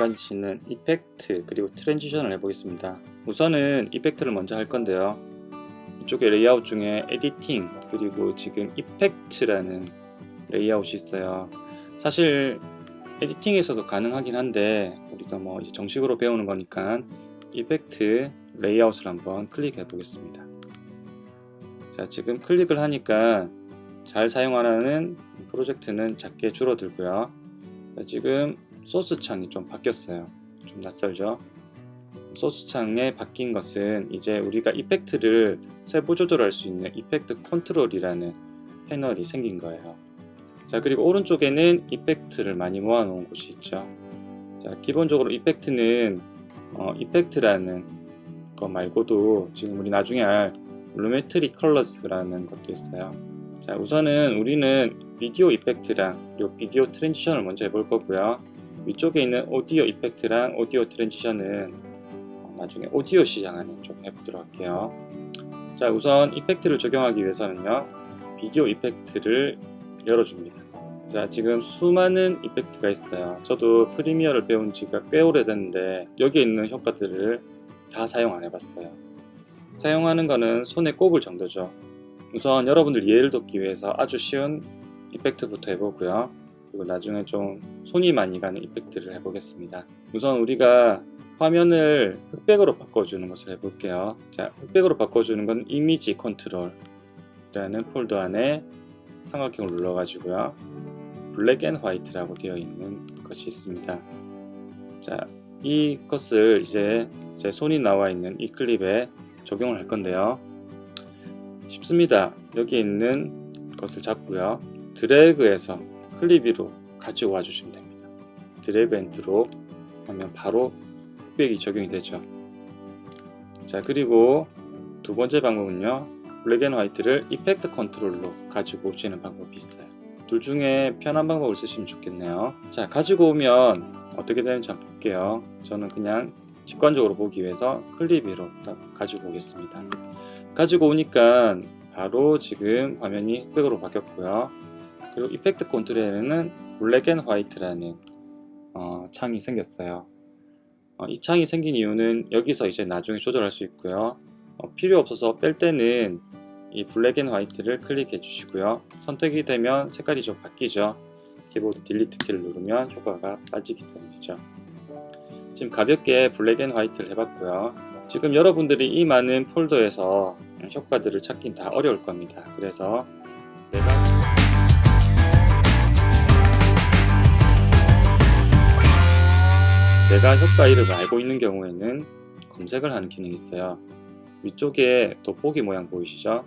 가지는 effect 그리고 transition을 해보겠습니다. 우선은 effect를 먼저 할 건데요. 이쪽에 레이아웃 중에 editing 그리고 지금 effect라는 레이아웃이 있어요. 사실 editing에서도 가능하긴 한데 우리가 뭐 이제 정식으로 배우는 거니까 effect 레이아웃을 한번 클릭해 보겠습니다. 자 지금 클릭을 하니까 잘 사용하는 프로젝트는 작게 줄어들고요. 지금 소스 창이 좀 바뀌었어요. 좀 낯설죠? 소스 창에 바뀐 것은 이제 우리가 이펙트를 세부 조절할 수 있는 이펙트 컨트롤이라는 패널이 생긴 거예요. 자 그리고 오른쪽에는 이펙트를 많이 모아 놓은 곳이 있죠. 자 기본적으로 이펙트는 어, 이펙트라는 거 말고도 지금 우리 나중에 할 Lumetri Colors라는 것도 있어요. 자 우선은 우리는 비디오 effect랑 그리고 비디오 transition을 먼저 해볼 거고요 위쪽에 있는 오디오 effect랑 오디오 transition은 나중에 오디오 시장하는 좀 해보도록 할게요. 자 우선 effect를 적용하기 위해서는요 비디오 effect를 열어줍니다. 자 지금 수많은 effect가 있어요. 저도 프리미어를 배운 지가 꽤 오래됐는데 여기에 있는 효과들을 다 사용 안 해봤어요. 사용하는 거는 손에 꼽을 정도죠. 우선 여러분들 이해를 돕기 위해서 아주 쉬운 effect부터 해보고요 그리고 나중에 좀 손이 많이 가는 effect를 해보겠습니다. 우선 우리가 화면을 흑백으로 바꿔주는 것을 해볼게요. 자 흑백으로 바꿔주는 건 이미지 컨트롤 이라는 폴더 안에 삼각형을 눌러 가지고요. black and white라고 되어 있는 것이 있습니다. 자 이것을 이제 제 손이 나와 있는 이 클립에 적용을 할 건데요. 쉽습니다. 여기 있는 것을 잡고요. 드래그해서 클립 위로 가지고 와 주시면 됩니다. drag and drop 하면 바로 흑백이 적용이 되죠. 자 그리고 두 번째 방법은요. black and white를 effect 컨트롤로 가지고 오시는 방법이 있어요. 둘 중에 편한 방법을 쓰시면 좋겠네요. 자 가지고 오면 어떻게 되는지 한번 볼게요. 저는 그냥 직관적으로 보기 위해서 딱 가지고 오겠습니다. 가지고 오니까 바로 지금 화면이 흑백으로 바뀌었고요 그리고 effect 컨트롤에는 black and white라는 어, 창이 생겼어요. 어, 이 창이 생긴 이유는 여기서 이제 나중에 조절할 수 있고요. 어, 필요 없어서 뺄 때는 이 black and white를 클릭해 주시고요. 선택이 되면 색깔이 좀 바뀌죠. 키보드 delete 키를 누르면 효과가 빠지기 때문이죠. 지금 가볍게 black and white를 해봤고요. 지금 여러분들이 이 많은 폴더에서 효과들을 찾긴 다 어려울 겁니다. 그래서 내가 내가 효과 이름을 알고 있는 경우에는 검색을 하는 기능이 있어요. 위쪽에 돋보기 모양 보이시죠?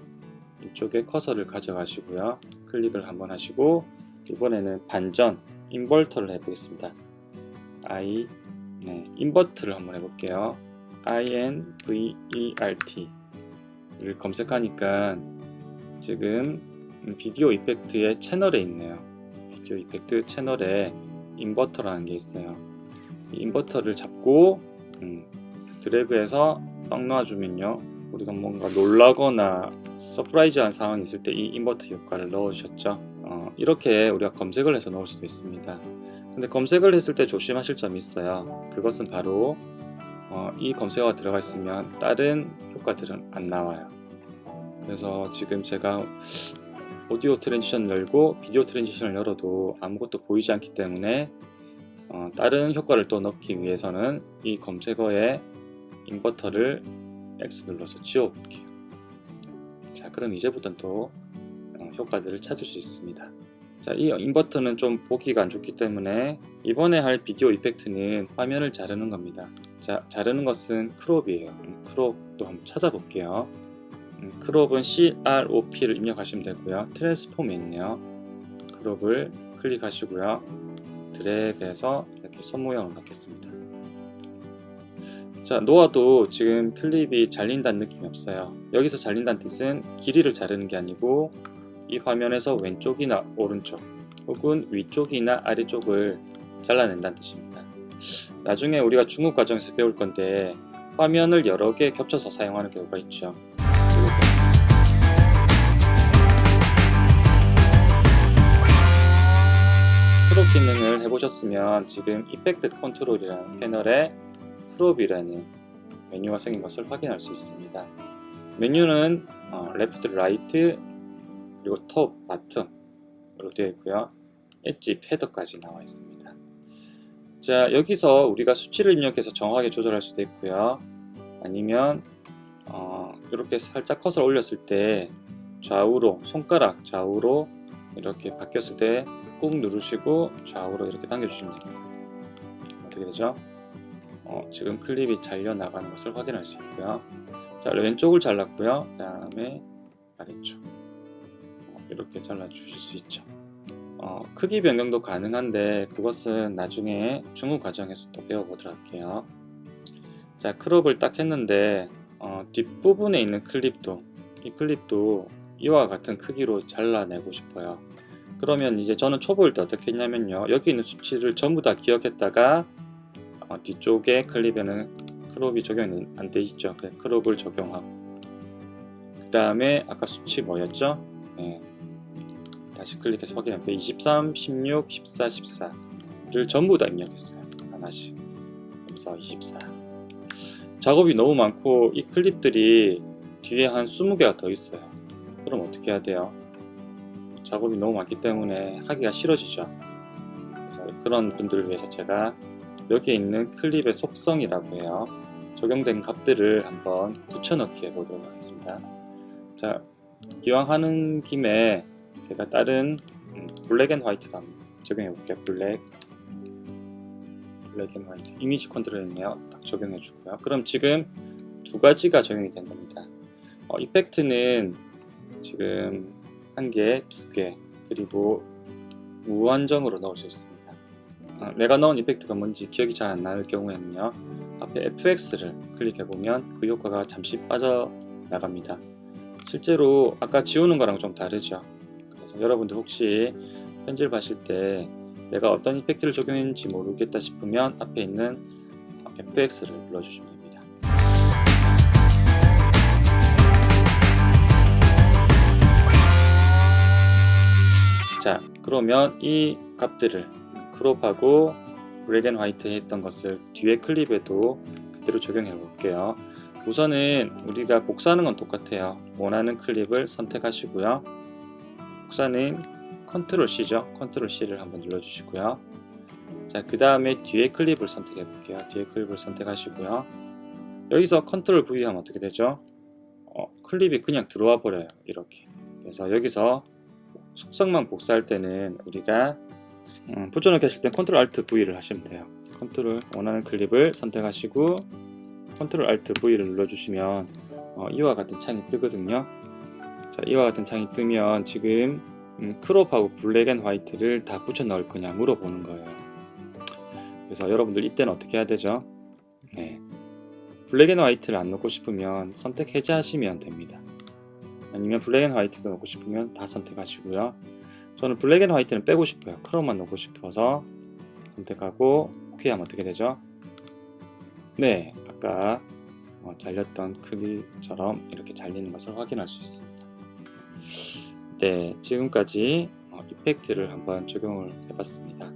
이쪽에 커서를 가져가시고요. 클릭을 한번 하시고 이번에는 반전 인버터를 해보겠습니다. I 네, 인버트를 한번 해볼게요. Invert 를 검색하니까 지금 비디오 이펙트의 채널에 있네요. 비디오 이펙트 채널에 invert라는 게 있어요. 이 invert를 잡고 음, 드래그해서 딱 놔주면요. 우리가 뭔가 놀라거나 surprise한 상황이 있을 때 이 invert 효과를 넣으셨죠? 어, 이렇게 우리가 검색을 해서 넣을 수도 있습니다. 근데 검색을 했을 때 조심하실 점이 있어요. 그것은 바로 어, 이 검색어가 들어가 있으면 다른 효과들은 안 나와요. 그래서 지금 제가 오디오 transition 열고 비디오 transition을 열어도 아무것도 보이지 않기 때문에 어, 다른 효과를 또 넣기 위해서는 이 검색어에 invert를 X 눌러서 지워볼게요. 자 그럼 이제부터는 또 어, 효과들을 찾을 수 있습니다. 자, 이 invert는 좀 보기가 안 좋기 때문에 이번에 할 비디오 effect는 화면을 자르는 겁니다. 자, 자르는 것은 crop이에요. 음, crop도 한번 찾아볼게요. 음, 크롭은 CROP를 입력하시면 되고요. 트랜스폼에 있네요. 크롭을 클릭하시고요 드래그해서 이렇게 손 모양을 넣겠습니다. 자 놓아도 지금 클립이 잘린다는 느낌이 없어요. 여기서 잘린다는 뜻은 길이를 자르는 게 아니고 이 화면에서 왼쪽이나 오른쪽 혹은 위쪽이나 아래쪽을 잘라낸다는 뜻입니다. 나중에 우리가 중급 과정에서 배울 건데 화면을 여러 개 겹쳐서 사용하는 경우가 있죠 crop 기능을 해보셨 눌렀으면 지금 Effect Control이라는 패널에 Crop이라는 메뉴가 생긴 것을 확인할 수 있습니다. 메뉴는 어, Left, Right, 그리고 Top, Bottom으로 되어 있고요. 엣지, 패더까지 나와 있습니다. 자 여기서 우리가 수치를 입력해서 정확하게 조절할 수도 있고요. 아니면 어, 이렇게 살짝 컷을 올렸을 때 좌우로 손가락 좌우로 이렇게 바뀌었을 때 꾹 누르시고 좌우로 이렇게 당겨주시면 됩니다. 어떻게 되죠? 어, 지금 클립이 잘려 나가는 것을 확인할 수 있고요. 자 왼쪽을 잘랐고요. 그 다음에 아래쪽 어, 이렇게 잘라 주실 수 있죠. 어, 크기 변경도 가능한데 그것은 나중에 추후 과정에서 또 배워보도록 할게요. 자 crop을 딱 했는데 어, 뒷부분에 있는 클립도 이 클립도 이와 같은 크기로 잘라내고 싶어요. 그러면 이제 저는 초보일 때 어떻게 했냐면요. 여기 있는 수치를 전부 다 기억했다가 어, 뒤쪽에 클립에는 crop이 적용이 안 돼 있죠. 그래서 crop을 적용하고 그 다음에 아까 수치 뭐였죠? 네. 다시 클릭해서 확인할게요. 23, 16, 14, 14를 전부 다 입력했어요. 하나씩. 여기서 24. 작업이 너무 많고 이 클립들이 뒤에 한 20개가 더 있어요. 그럼 어떻게 해야 돼요? 작업이 너무 많기 때문에 하기가 싫어지죠. 그래서 그런 분들을 위해서 제가 여기에 있는 클립의 속성이라고 해요. 적용된 값들을 한번 붙여넣기 해보도록 하겠습니다. 자, 기왕 하는 김에 제가 다른 음, Black and White도 적용해 볼게요. Black, Black and White. Image Control 있네요. 딱 적용해 주고요. 그럼 지금 두 가지가 적용이 된 겁니다. 어, effect는 지금 한 개, 두 개, 그리고 무한정으로 넣을 수 있습니다. 어, 내가 넣은 이펙트가 뭔지 기억이 잘 안 나는 경우에는요. 앞에 FX를 클릭해 보면 그 효과가 잠시 빠져나갑니다. 실제로 아까 지우는 거랑 좀 다르죠. 그래서 여러분들 혹시 편집하실 때 내가 어떤 이펙트를 적용했는지 모르겠다 싶으면 앞에 있는 FX를 눌러주시면 됩니다. 자 그러면 이 값들을 crop하고 and White 했던 것을 뒤에 클립에도 그대로 적용해 볼게요. 우선은 우리가 복사하는 건 똑같아요. 원하는 클립을 선택하시고요. 복사는 Control C죠. Control C를 한번 눌러 주시고요. 자 그 다음에 뒤에 클립을 선택해 볼게요. 뒤에 클립을 선택하시고요. 여기서 Control V 하면 어떻게 되죠? 어, 클립이 그냥 들어와 버려요. 이렇게. 그래서 여기서 속성만 복사할 때는 우리가 음, 붙여넣기 하실 때 Control Alt V를 하시면 돼요. 컨트롤 원하는 클립을 선택하시고 Control Alt V를 눌러주시면 어, 이와 같은 창이 뜨거든요. 자 이와 같은 창이 뜨면 지금 음, crop하고 Black and White를 다 붙여 넣을 거냐 물어보는 거예요. 그래서 여러분들 이때는 어떻게 해야 되죠? 네. Black and White를 안 넣고 싶으면 선택 해제하시면 됩니다 아니면 Black and White도 넣고 싶으면 다 선택하시고요. 저는 Black and White는 빼고 싶어요. crop만 넣고 싶어서 선택하고 오케이 하면 어떻게 되죠? 네 아까 어, 잘렸던 크기처럼 이렇게 잘리는 것을 확인할 수 있습니다. 네 지금까지 어, effect를 한번 적용을 해봤습니다